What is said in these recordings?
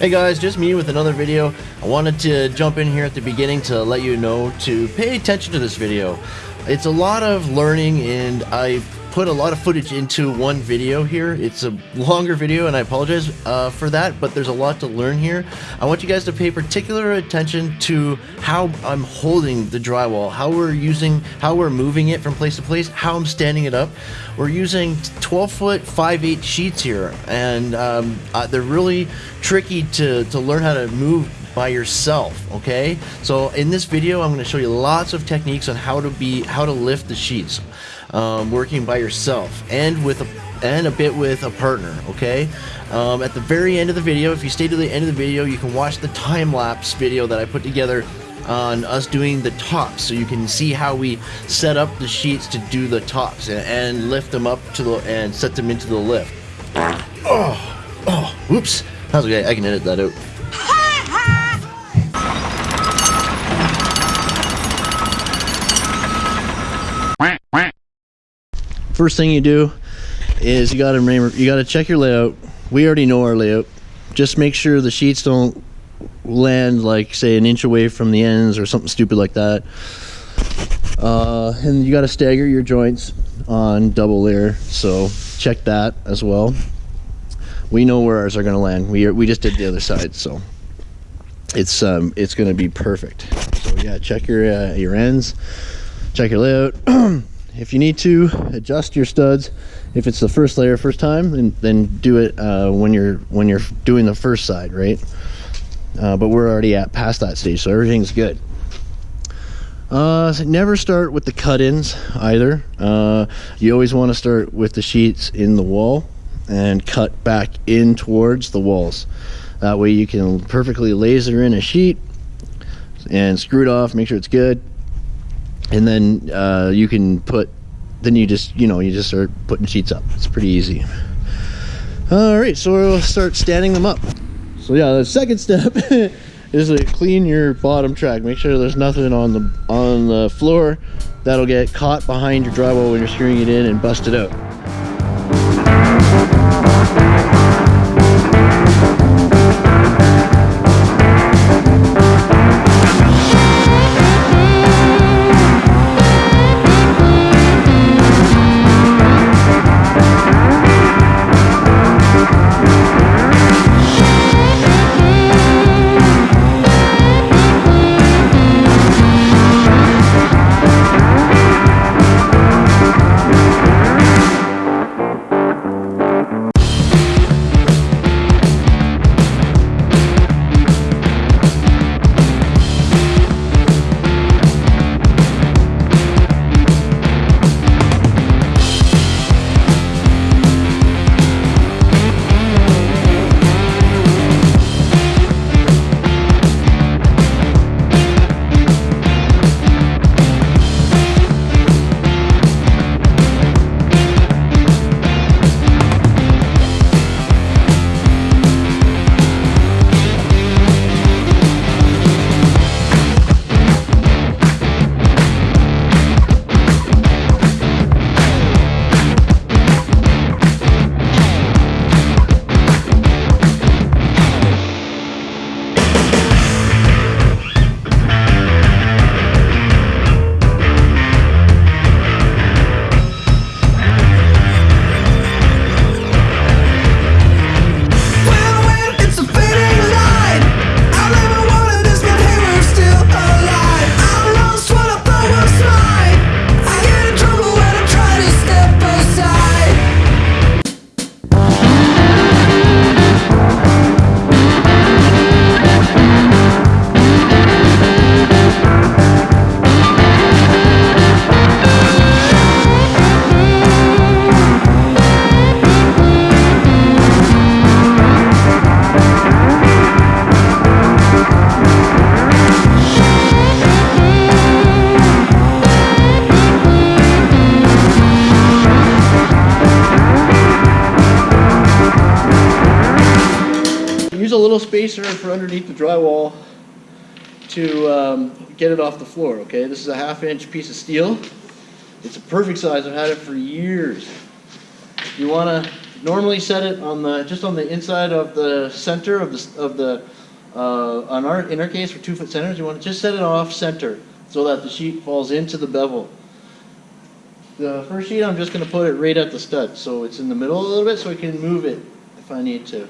Hey guys, just me with another video. I wanted to jump in here at the beginning to let you know to pay attention to this video. It's a lot of learning and I've put a lot of footage into one video here. It's a longer video and I apologize uh, for that, but there's a lot to learn here. I want you guys to pay particular attention to how I'm holding the drywall, how we're using, how we're moving it from place to place, how I'm standing it up. We're using 12 foot 5 8 sheets here and um, uh, they're really tricky to, to learn how to move by yourself okay so in this video I'm going to show you lots of techniques on how to be how to lift the sheets um, working by yourself and with a and a bit with a partner okay? Um, at the very end of the video if you stay to the end of the video you can watch the time-lapse video that I put together on us doing the tops so you can see how we set up the sheets to do the tops and, and lift them up to the and set them into the lift. Oh oh whoops. That's okay. I can edit that out first thing you do is you got to remember you got to check your layout. We already know our layout. Just make sure the sheets don't land like say an inch away from the ends or something stupid like that. Uh, and you got to stagger your joints on double layer so check that as well. We know where ours are going to land. We, are, we just did the other side so it's um, it's going to be perfect. So yeah check your uh, your ends check your layout if you need to adjust your studs if it's the first layer first time then, then do it uh, when you're when you're doing the first side right? Uh, but we're already at past that stage so everything's good. Uh, so never start with the cut-ins either. Uh, you always want to start with the sheets in the wall and cut back in towards the walls. That way you can perfectly laser in a sheet and screw it off make sure it's good and then uh, you can put then you just you know you just start putting sheets up. It's pretty easy. All right so we'll start standing them up. So yeah the second step is to clean your bottom track. Make sure there's nothing on the on the floor that'll get caught behind your drywall when you're screwing it in and bust it out get it off the floor, okay? This is a half inch piece of steel. It's a perfect size, I've had it for years. You wanna normally set it on the, just on the inside of the center of the, of the, uh, on our, in our case for two foot centers, you want to just set it off center so that the sheet falls into the bevel. The first sheet, I'm just gonna put it right at the stud, so it's in the middle a little bit, so I can move it if I need to.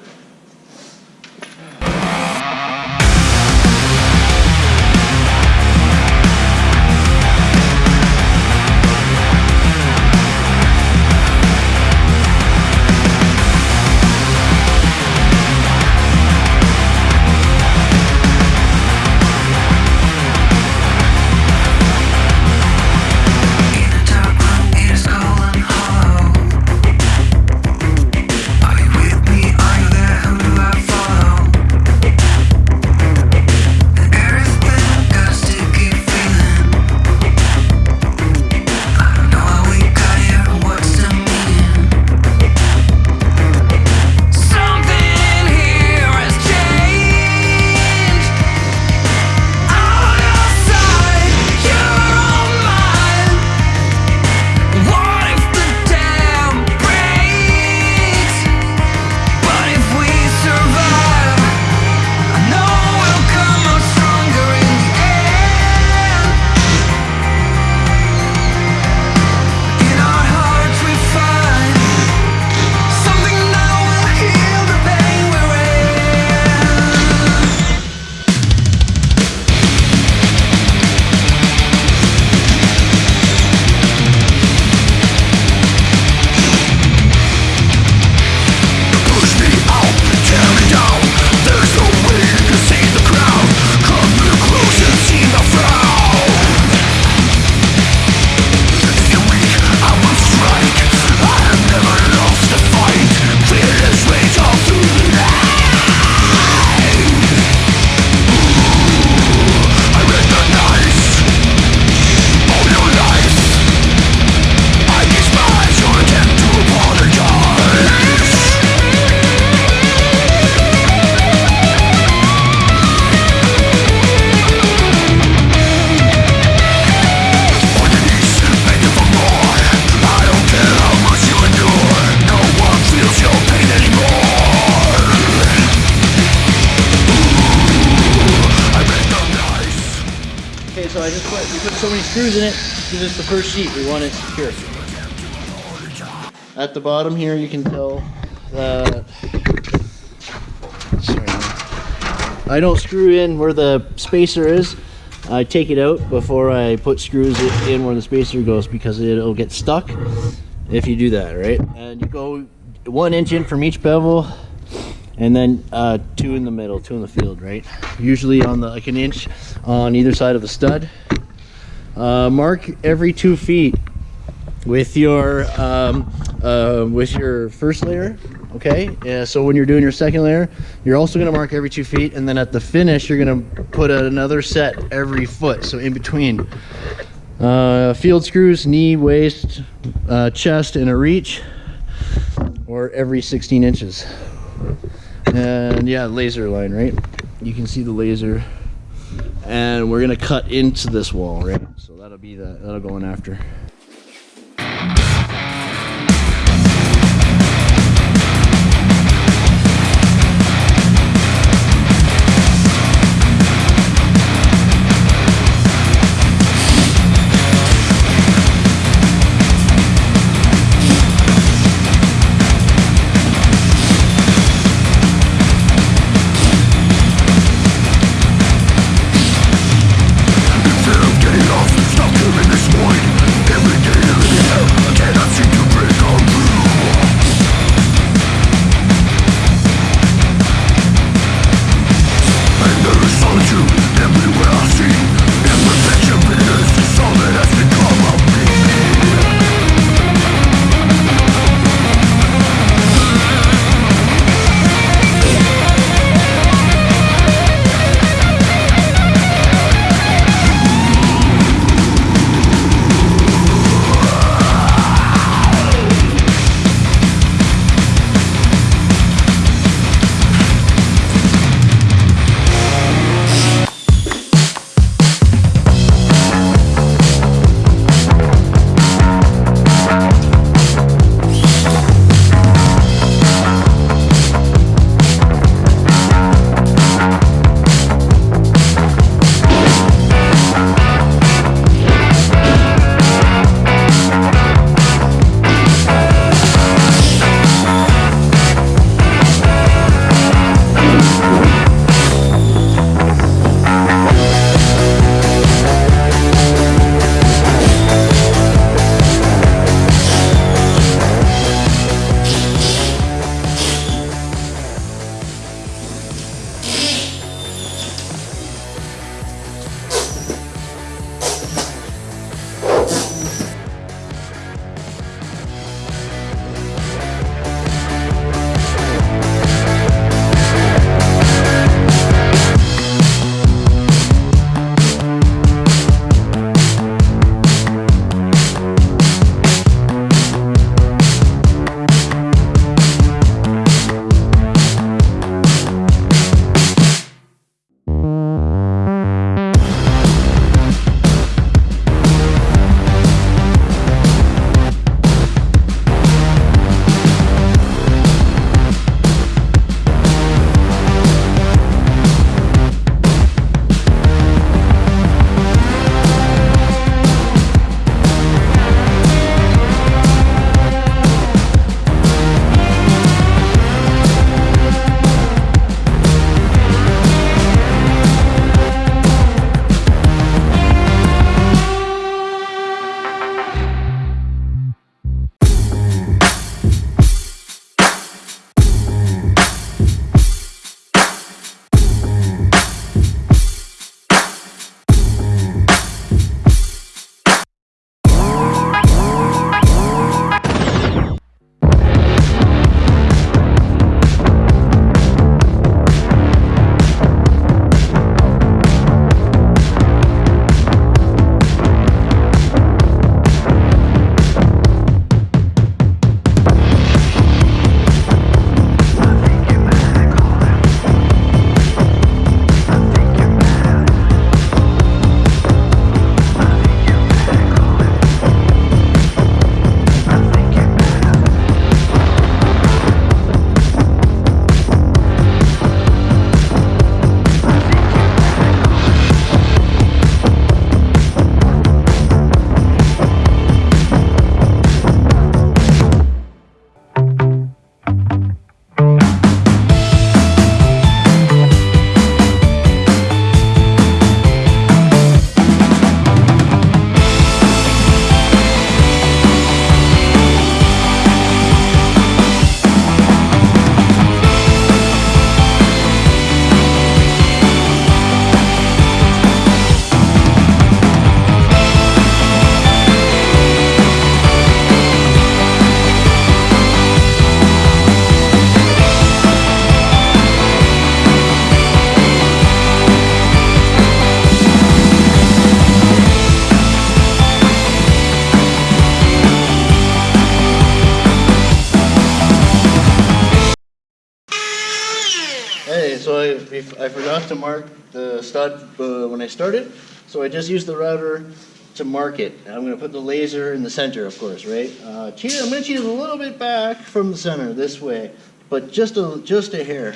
Because it's the first sheet. We want it secure. At the bottom here, you can tell that. Sorry. I don't screw in where the spacer is. I take it out before I put screws in where the spacer goes because it'll get stuck if you do that, right? And you go one inch in from each bevel, and then uh, two in the middle, two in the field, right? Usually on the like an inch on either side of the stud. Uh, mark every two feet with your um, uh, with your first layer. Okay, yeah, so when you're doing your second layer, you're also going to mark every two feet, and then at the finish, you're going to put another set every foot. So in between, uh, field screws, knee, waist, uh, chest, and a reach, or every 16 inches. And yeah, laser line, right? You can see the laser, and we're gonna cut into this wall, right? That'll be the that'll go in after. To mark the stud uh, when I started, so I just used the router to mark it. I'm gonna put the laser in the center, of course, right? Uh, cheat I'm gonna cheat it a little bit back from the center, this way, but just a, just a hair.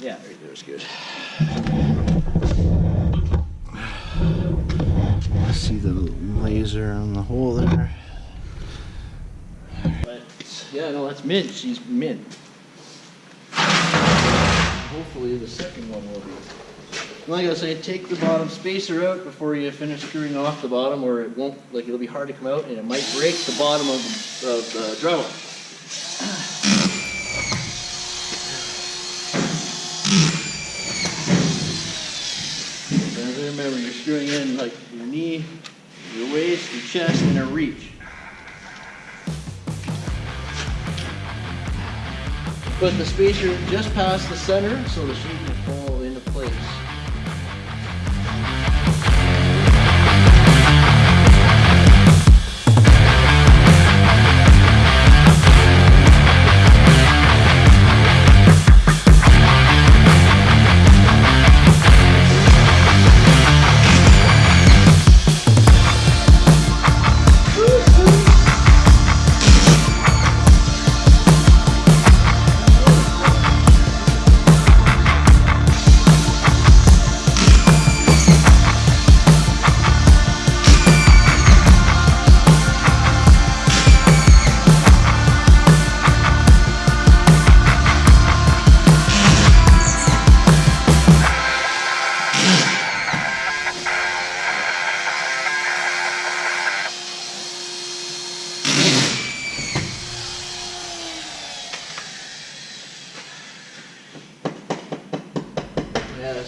Yeah, right there's good. See the laser on the hole there. But, yeah, no, that's mint. She's mint. Hopefully the second one will be. Like I say, take the bottom spacer out before you finish screwing off the bottom or it won't, like it'll be hard to come out and it might break the bottom of the, of the drywall. Remember, you're screwing in like your knee, your waist, your chest, and a reach. Put the spacer just past the center so the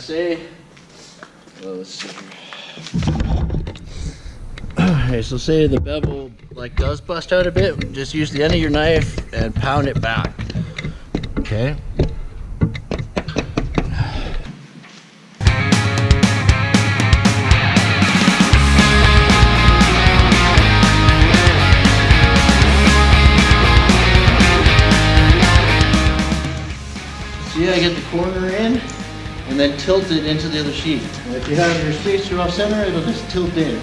say. Well, let's see. Okay, so say the bevel like does bust out a bit, just use the end of your knife and pound it back. Okay. See, I get the corner in and then tilt it into the other sheet. And if you have your spacer off center, it'll just tilt in.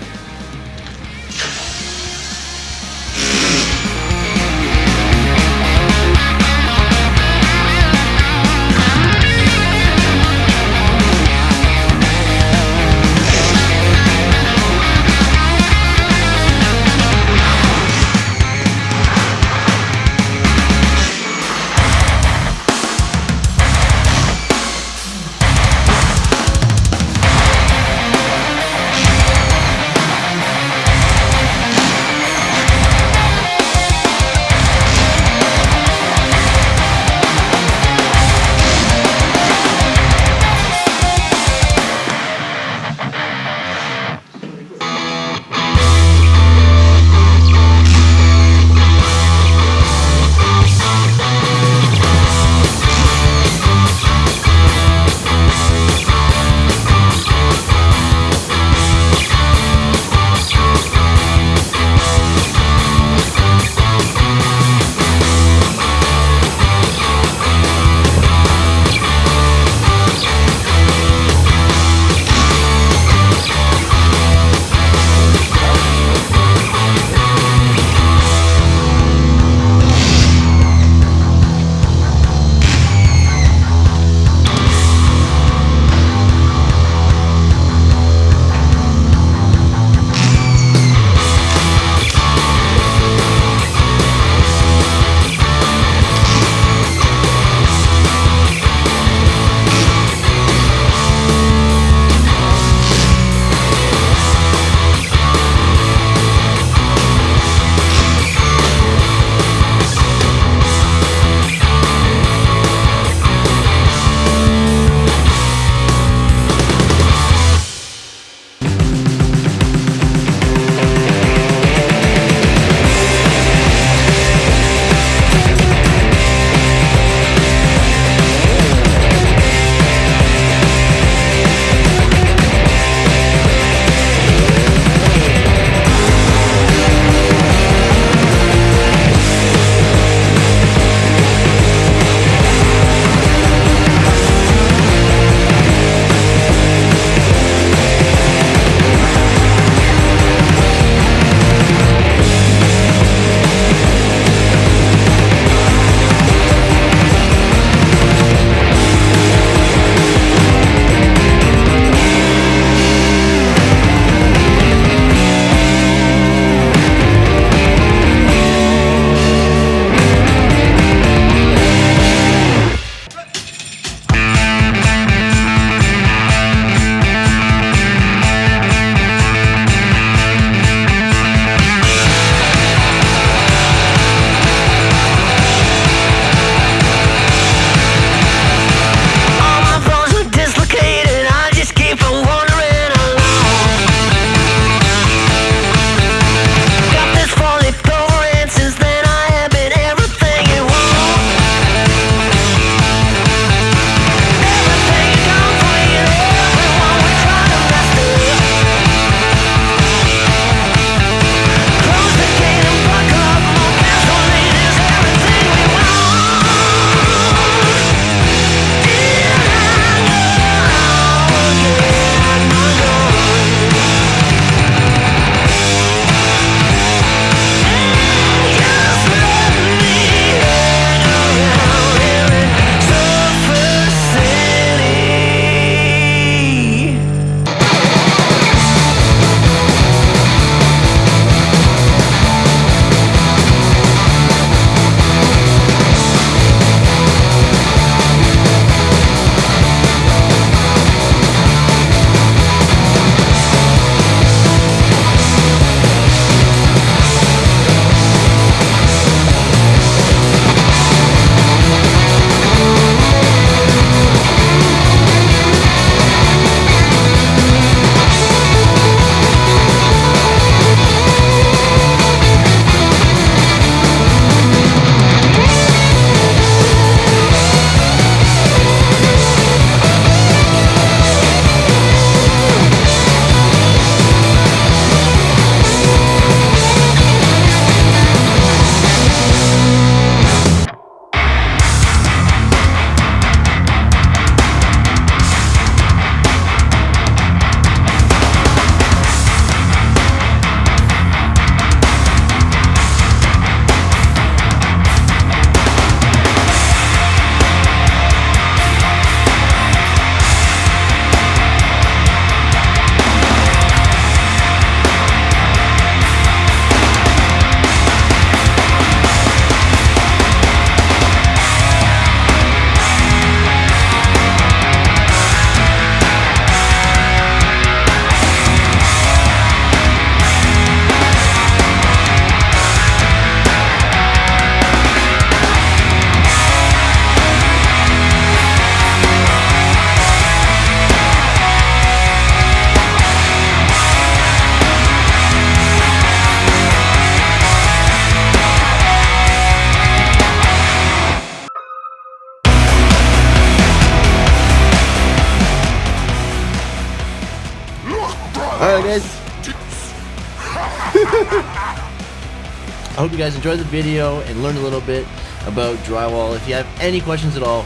Hope you guys enjoyed the video and learned a little bit about drywall. If you have any questions at all,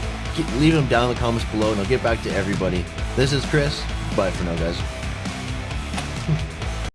leave them down in the comments below and I'll get back to everybody. This is Chris. Bye for now, guys.